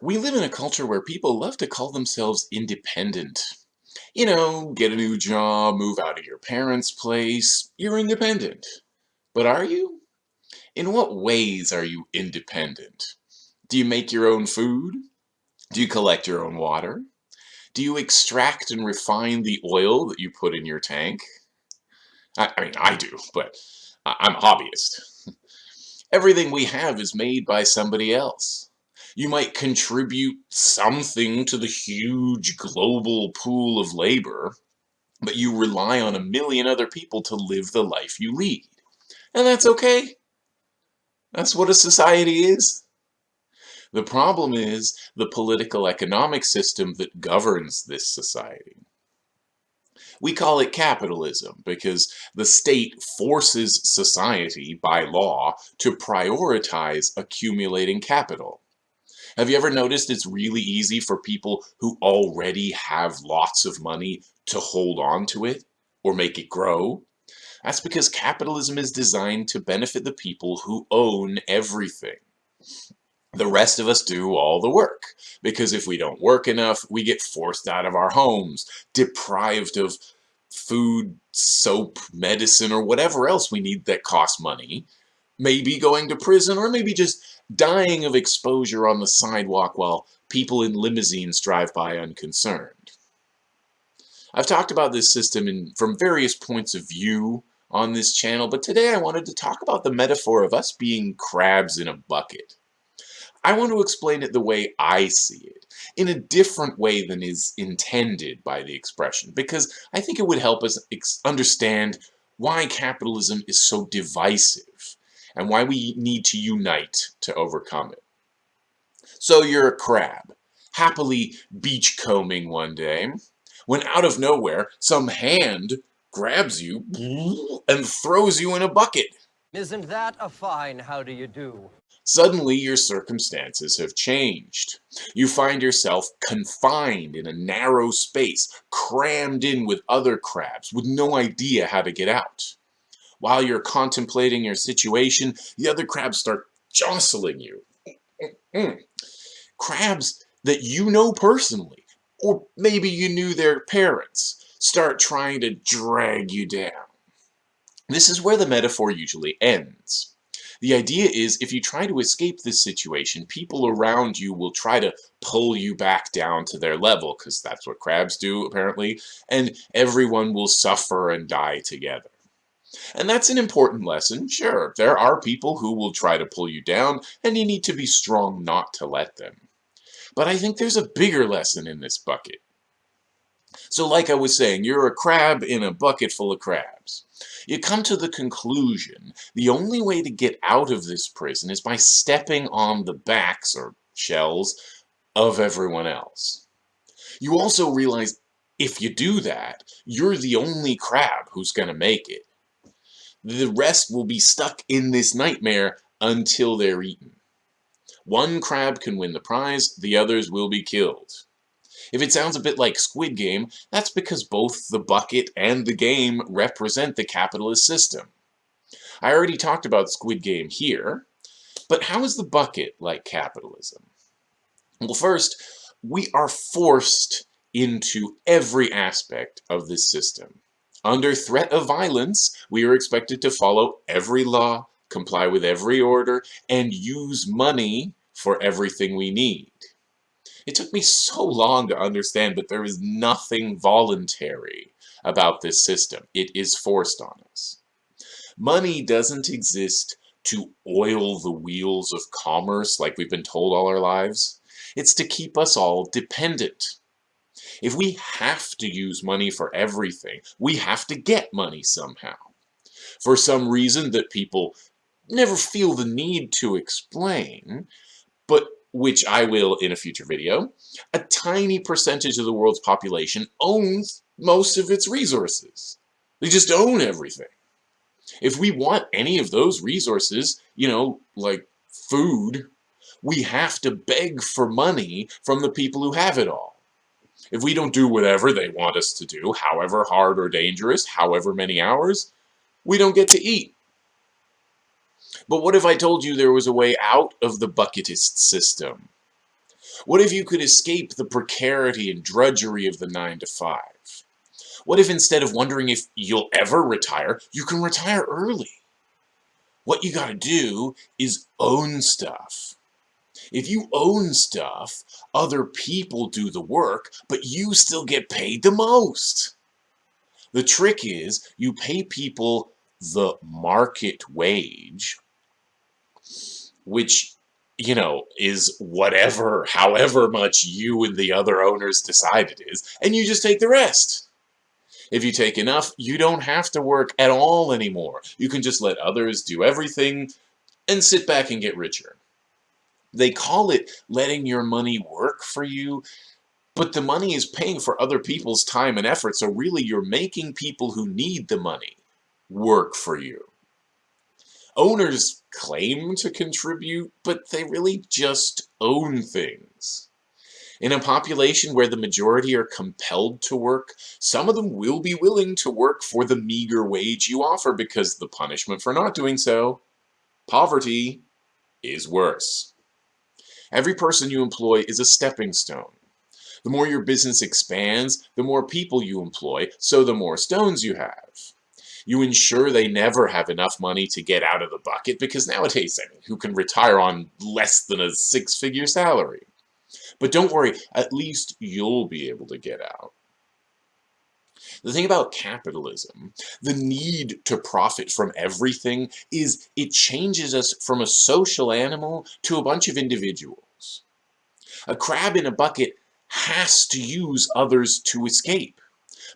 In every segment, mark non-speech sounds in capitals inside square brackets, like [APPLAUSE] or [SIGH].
We live in a culture where people love to call themselves independent. You know, get a new job, move out of your parents' place, you're independent. But are you? In what ways are you independent? Do you make your own food? Do you collect your own water? Do you extract and refine the oil that you put in your tank? I, I mean, I do, but I'm a hobbyist. [LAUGHS] Everything we have is made by somebody else. You might contribute something to the huge global pool of labor, but you rely on a million other people to live the life you lead. And that's okay. That's what a society is. The problem is the political economic system that governs this society. We call it capitalism because the state forces society by law to prioritize accumulating capital. Have you ever noticed it's really easy for people who already have lots of money to hold on to it or make it grow? That's because capitalism is designed to benefit the people who own everything. The rest of us do all the work, because if we don't work enough, we get forced out of our homes, deprived of food, soap, medicine, or whatever else we need that costs money, maybe going to prison, or maybe just dying of exposure on the sidewalk while people in limousines drive by unconcerned. I've talked about this system in, from various points of view on this channel, but today I wanted to talk about the metaphor of us being crabs in a bucket. I want to explain it the way I see it, in a different way than is intended by the expression, because I think it would help us understand why capitalism is so divisive and why we need to unite to overcome it. So you're a crab, happily beachcombing one day, when out of nowhere, some hand grabs you and throws you in a bucket. Isn't that a fine how do you do? Suddenly your circumstances have changed. You find yourself confined in a narrow space, crammed in with other crabs, with no idea how to get out. While you're contemplating your situation, the other crabs start jostling you. Mm-hmm. Crabs that you know personally, or maybe you knew their parents, start trying to drag you down. This is where the metaphor usually ends. The idea is if you try to escape this situation, people around you will try to pull you back down to their level, because that's what crabs do, apparently, and everyone will suffer and die together. And that's an important lesson, sure. There are people who will try to pull you down, and you need to be strong not to let them. But I think there's a bigger lesson in this bucket. So like I was saying, you're a crab in a bucket full of crabs. You come to the conclusion the only way to get out of this prison is by stepping on the backs, or shells, of everyone else. You also realize if you do that, you're the only crab who's going to make it. The rest will be stuck in this nightmare until they're eaten. One crab can win the prize, the others will be killed. If it sounds a bit like Squid Game, that's because both the bucket and the game represent the capitalist system. I already talked about Squid Game here, but how is the bucket like capitalism? Well, first, we are forced into every aspect of this system. Under threat of violence, we are expected to follow every law, comply with every order, and use money for everything we need. It took me so long to understand that there is nothing voluntary about this system. It is forced on us. Money doesn't exist to oil the wheels of commerce like we've been told all our lives. It's to keep us all dependent. If we have to use money for everything, we have to get money somehow. For some reason that people never feel the need to explain, but which I will in a future video, a tiny percentage of the world's population owns most of its resources. They just own everything. If we want any of those resources, you know, like food, we have to beg for money from the people who have it all. If we don't do whatever they want us to do, however hard or dangerous, however many hours, we don't get to eat. But what if I told you there was a way out of the bucketist system? What if you could escape the precarity and drudgery of the 9 to 5? What if instead of wondering if you'll ever retire, you can retire early? What you gotta do is own stuff. If you own stuff, other people do the work, but you still get paid the most. The trick is you pay people the market wage, which, you know, is whatever, however much you and the other owners decide it is, and you just take the rest. If you take enough, you don't have to work at all anymore. You can just let others do everything and sit back and get richer. They call it letting your money work for you, but the money is paying for other people's time and effort, so really you're making people who need the money work for you. Owners claim to contribute, but they really just own things. In a population where the majority are compelled to work, some of them will be willing to work for the meager wage you offer because the punishment for not doing so, poverty, is worse. Every person you employ is a stepping stone. The more your business expands, the more people you employ, so the more stones you have. You ensure they never have enough money to get out of the bucket because nowadays, I mean, who can retire on less than a six-figure salary? But don't worry, at least you'll be able to get out. The thing about capitalism, the need to profit from everything, is it changes us from a social animal to a bunch of individuals. A crab in a bucket has to use others to escape.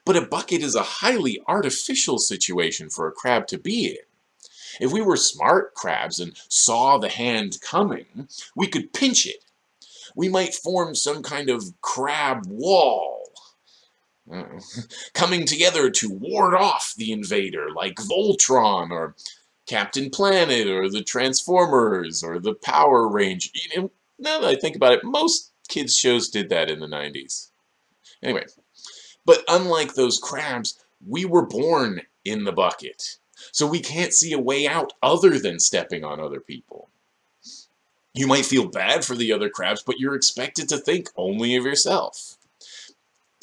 But a bucket is a highly artificial situation for a crab to be in. If we were smart crabs and saw the hand coming, we could pinch it we might form some kind of crab wall. Uh, [LAUGHS] coming together to ward off the invader, like Voltron, or Captain Planet, or the Transformers, or the Power Rangers. You know, now that I think about it, most kids' shows did that in the 90s. Anyway, but unlike those crabs, we were born in the bucket. So we can't see a way out other than stepping on other people. You might feel bad for the other crabs, but you're expected to think only of yourself.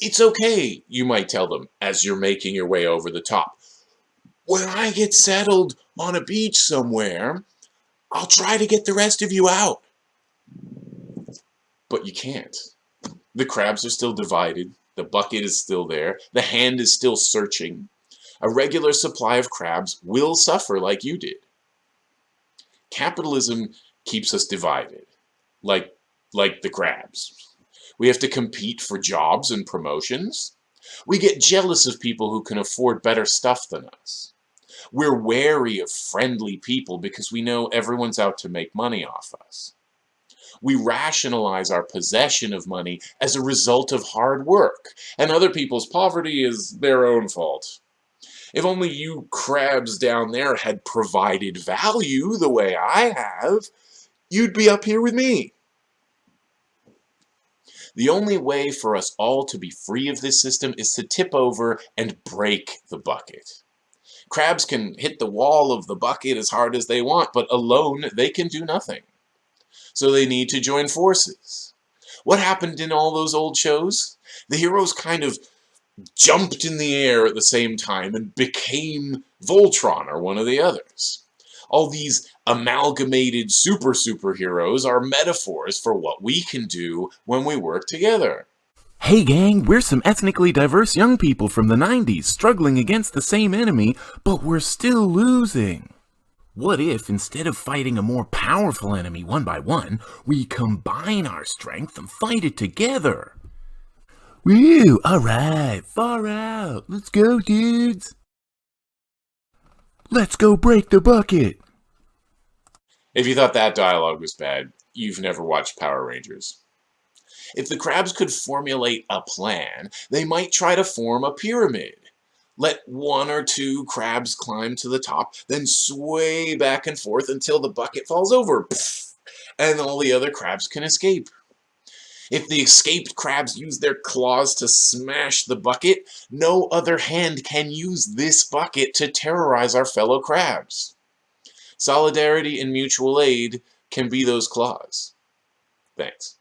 It's okay, you might tell them, as you're making your way over the top. When I get settled on a beach somewhere, I'll try to get the rest of you out. But you can't. The crabs are still divided, the bucket is still there, the hand is still searching. A regular supply of crabs will suffer like you did. Capitalism keeps us divided, like, like the crabs. We have to compete for jobs and promotions. We get jealous of people who can afford better stuff than us. We're wary of friendly people because we know everyone's out to make money off us. We rationalize our possession of money as a result of hard work, and other people's poverty is their own fault. If only you crabs down there had provided value the way I have, you'd be up here with me. The only way for us all to be free of this system is to tip over and break the bucket. Crabs can hit the wall of the bucket as hard as they want, but alone they can do nothing. So they need to join forces. What happened in all those old shows? The heroes kind of jumped in the air at the same time and became Voltron or one of the others all these amalgamated super superheroes are metaphors for what we can do when we work together. Hey gang, we're some ethnically diverse young people from the 90s struggling against the same enemy, but we're still losing. What if, instead of fighting a more powerful enemy one by one, we combine our strength and fight it together? Woo, alright, far out, let's go dudes! Let's go break the bucket! If you thought that dialogue was bad, you've never watched Power Rangers. If the crabs could formulate a plan, they might try to form a pyramid. Let one or two crabs climb to the top, then sway back and forth until the bucket falls over, and all the other crabs can escape. If the escaped crabs use their claws to smash the bucket, no other hand can use this bucket to terrorize our fellow crabs. Solidarity and mutual aid can be those claws. Thanks.